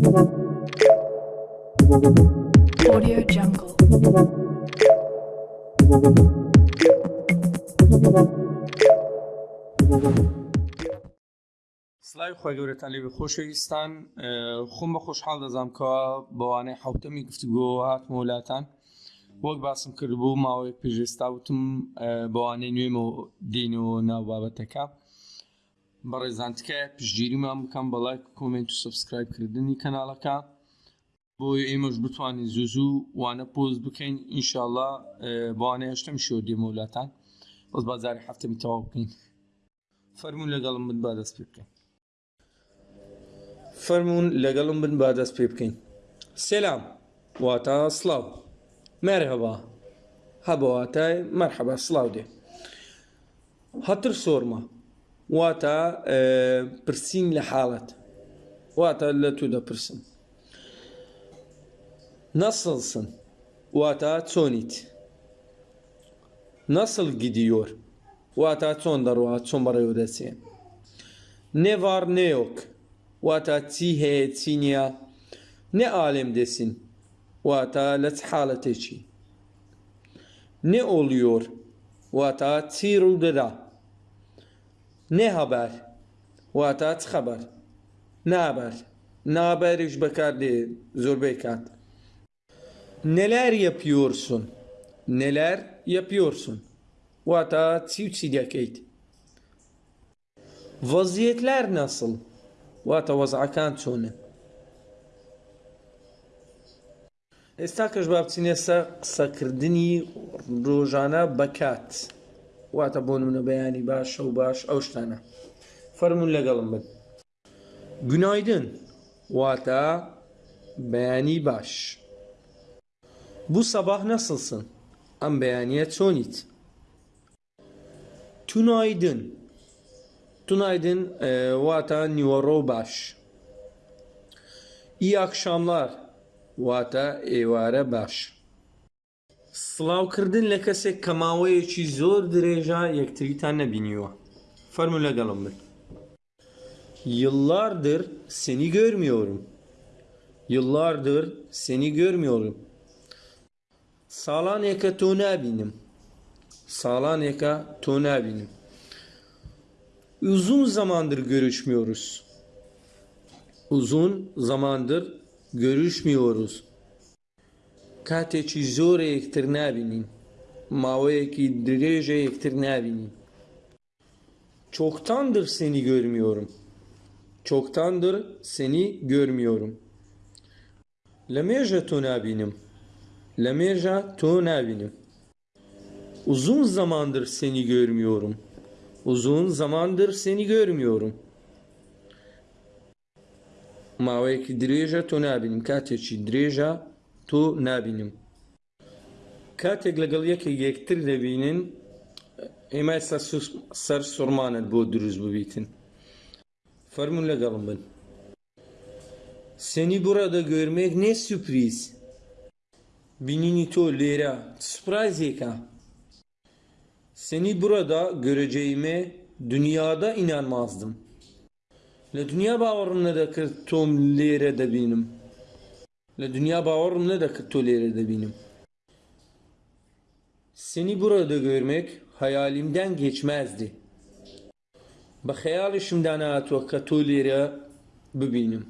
Audio Jungle. سلای خۆی گەورەتان لێ خۆشەویستان خۆم بە خۆشحاڵ دەزانام کەەوە بەوانەی حوتەمی گفتوگۆ هاتمە وڵاتان. وەک باسم کرد بوو ماوەیەک پێژێستا وتم بەوانەی نوێم و دین و ناو بابەتەکە. بەڕێزانتکە پشتگیریمان بکەم بەڵای کۆمنت و سبسکرایبکردنی کەناڵەکە. بۆی ئێمەش بتوانین زوو زوو وانە پۆز بکەین. ئینشاءله بەوانەیە هەشتم شۆ دیمە وڵاتان. بەس بازاری هەفتەمی تەواو بکەین. فەرمون لەگەڵم بن با دەست پێ بکەین. فەرمونون لەگەڵم بن با دەست پێ بکەین. سلام. واتە سلااو مەرهەبا هەبواتای مەرحەبە سلااو دێ. هەتر سۆرمە. واتە پرسیین لە حاڵەت واتە لە تو دەپرسم نەسڵسن واتە چۆنیت نەسڵ گیدیۆر واتە چۆن دەڕوە چۆن بەڕێوە دەچێ نێڤار نێۆک واتە چی هەیە چی نییە نێ ئالێم دەسین واتە لە چ حاڵەتێکی نابەر نابەریش بەکار دێ زۆربەی کات نەلار یە پیۆرسون نەلار یە پیۆرسون واتە چی و چی دەکەیت وەزیەتلار نەسڵ واتە وەزعەکان چۆنن ئێستا کەش با بچینە سەر قسەکردنی ڕۆژانە بەکات واتە بۆ نمونە بەیانی باش و باش ئەو شتانە فەرمونون لەگەڵم بن گونایدن واتە بەیانی باش بوو سەباح نەسڵسن ئەم بەیانە چۆنیت تونایدن Tunaydın e, vata نیوەڕۆ باش ئی ئاکشاملار واتە ئێوارە باش سڵاوکردن لە کەسێک کە ماوەیەکی زۆر درێژە یەکتریتان نەبینیوە فەرمو لەگەڵم بن Yıllardır seni görmüyorum. Yıllardır seni görmüyorum. Salaneka to nabinim. Salaneka to nabinim. Uzun zamandır görüşmüyoruz. Uzun zamandır görüşmüyoruz. کاتێکی زۆرە یەکتر نبینین ماوەیەکی درێژە یەکتر نبینین Çoktandır seni görmüyorum. Çoktandır seni görmüyorum. Lemêja to nabinim. Lemêja to nabinim. Uzun zamandır seni görmüyorum. Uzun zamandır seni görmüyorum. ماوەیەکی درێژە تۆ نبینیم کاتێکی درێژە تۆ نبینیم کاتێک لەگەڵ یەکێک یەکتر دەبینن ئێمە سەر سوڕمانت بۆ دروست ببیتن فەرمون لەگەڵم بن Seni burada görmek ne sürpriz. Binini to lera. Surprise Seni burada göreceğime dünyada inanmazdım. Le dünya باورم نەدەکرد تۆم لێرە دەبینم Le dünya bağırımla da tolerir de benim. Seni burada görmek hayalimden geçmezdi. Bak hayalişimden atı katolere bu benim.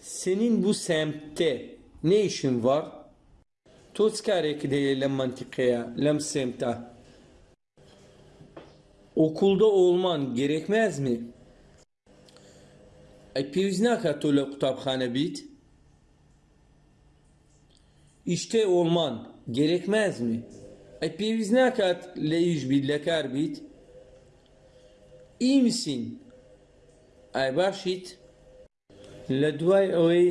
Senin bu semtte ne işin var? Tozkarek değil lem mantıkaya, lem semte. Okulda olman gerekmez mi? E pivznaka tolu kutabhane bit İşte olman gerekmez mi? Ay pêwîst nakat lە îş بیت لە کار بیت İyi misin? Ay باشیت لە دوای ئەوەی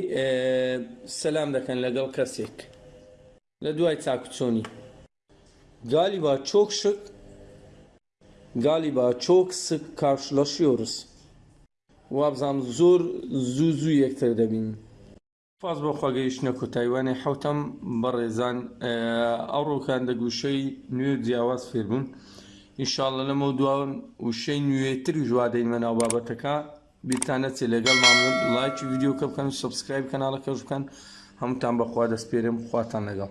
سەسلام دەکەن لەگەڵ کەسێک لە دوای چاکوچۆنی Galiba çok şık Galiba çok sık karşılaşıyoruz. وابزانام زۆر زوو زوو یەکتر دەبین پاس بۆ خواگەیشتە کۆتایوانێ حوتەم بەڕێزان ئەو ڕۆکان دەگوشەی نوێ جیاواز فێربوون ئینشاالله لەمە دواون وشەی نوێتری ژوادەین مەناو بابەتەکە. بیرتان نەچێت لەگەڵ مامون لایکی ویددیو کە بکەن سبسکرایب کەناڵەکەش بکەن. هەمووتان بەخوا دەست پێرم خواتان لەگەڵ.